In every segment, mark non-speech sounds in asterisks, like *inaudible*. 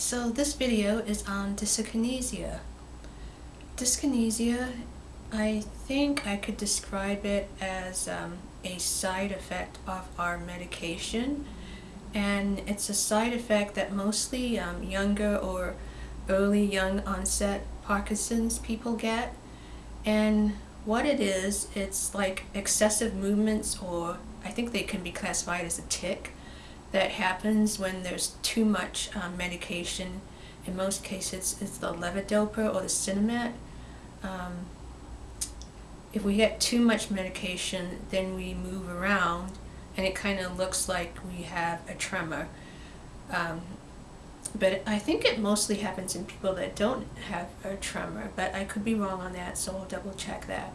So this video is on dyskinesia. Dyskinesia, I think I could describe it as um, a side effect of our medication. And it's a side effect that mostly um, younger or early young onset Parkinson's people get. And what it is, it's like excessive movements or I think they can be classified as a tic that happens when there's too much um, medication. In most cases, it's the levodopa or the Sinemet. Um, if we get too much medication, then we move around and it kind of looks like we have a tremor. Um, but I think it mostly happens in people that don't have a tremor, but I could be wrong on that, so I'll double check that.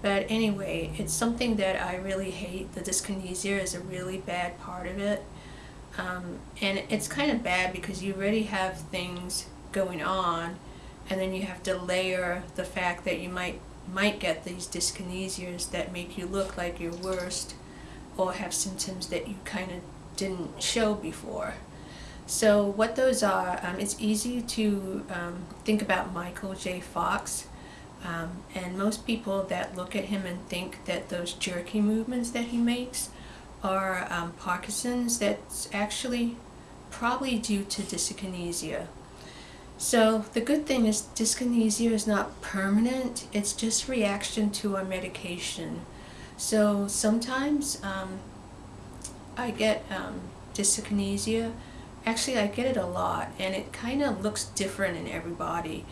But anyway, it's something that I really hate. The dyskinesia is a really bad part of it. Um, and it's kind of bad because you already have things going on and then you have to layer the fact that you might might get these dyskinesias that make you look like you're worst or have symptoms that you kind of didn't show before. So what those are, um, it's easy to um, think about Michael J. Fox um, and most people that look at him and think that those jerky movements that he makes are um, Parkinson's that's actually probably due to dyskinesia. So the good thing is dyskinesia is not permanent, it's just reaction to our medication. So sometimes um, I get um, dyskinesia, actually I get it a lot and it kind of looks different in everybody.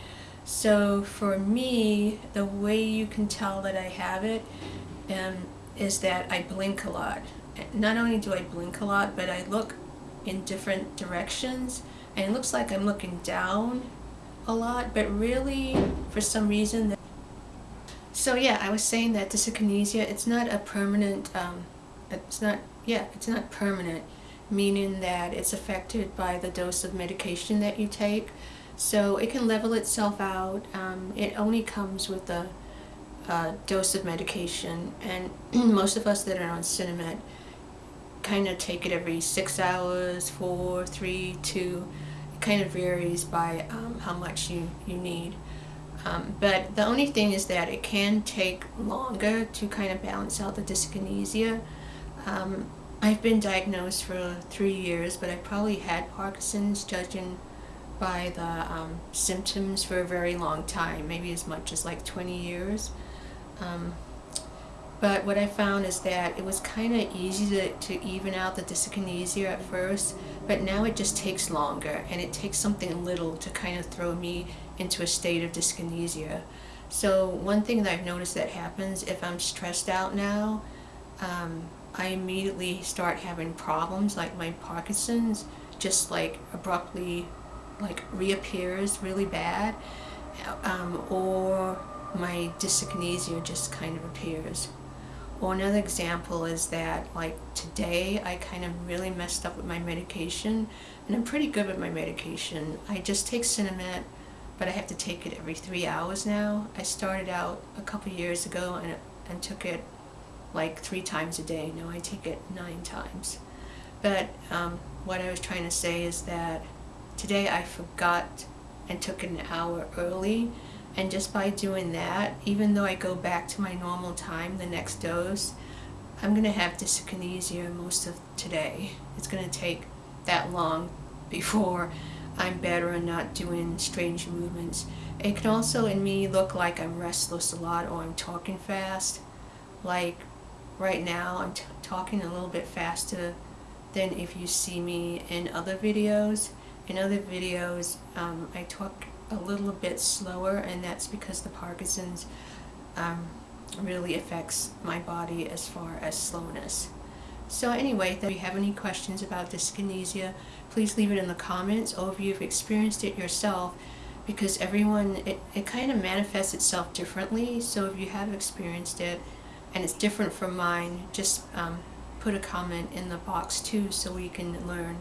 So for me, the way you can tell that I have it um, is that I blink a lot not only do I blink a lot, but I look in different directions and it looks like I'm looking down a lot, but really for some reason. So yeah, I was saying that dyskinesia, it's not a permanent, um, it's not, yeah, it's not permanent, meaning that it's affected by the dose of medication that you take. So it can level itself out. Um, it only comes with a, a dose of medication and *clears throat* most of us that are on Sinemet kind of take it every six hours, four, three, two. It kind of varies by um, how much you, you need. Um, but the only thing is that it can take longer to kind of balance out the dyskinesia. Um, I've been diagnosed for three years, but I probably had Parkinson's judging by the um, symptoms for a very long time, maybe as much as like 20 years. But what I found is that it was kind of easy to, to even out the dyskinesia at first, but now it just takes longer and it takes something little to kind of throw me into a state of dyskinesia. So one thing that I've noticed that happens if I'm stressed out now, um, I immediately start having problems like my Parkinson's just like abruptly like reappears really bad um, or my dyskinesia just kind of appears. Well, another example is that like today I kind of really messed up with my medication and I'm pretty good with my medication. I just take Sinemet but I have to take it every three hours now. I started out a couple years ago and, and took it like three times a day. Now I take it nine times. But um, what I was trying to say is that today I forgot and took it an hour early and just by doing that, even though I go back to my normal time, the next dose, I'm going to have dyskinesia most of today. It's going to take that long before I'm better and not doing strange movements. It can also in me look like I'm restless a lot or I'm talking fast. Like right now I'm talking a little bit faster than if you see me in other videos. In other videos um, I talk a little bit slower and that's because the Parkinson's um, really affects my body as far as slowness. So anyway, if you have any questions about dyskinesia, please leave it in the comments or if you've experienced it yourself because everyone, it, it kind of manifests itself differently. So if you have experienced it and it's different from mine, just um, put a comment in the box too so we can learn.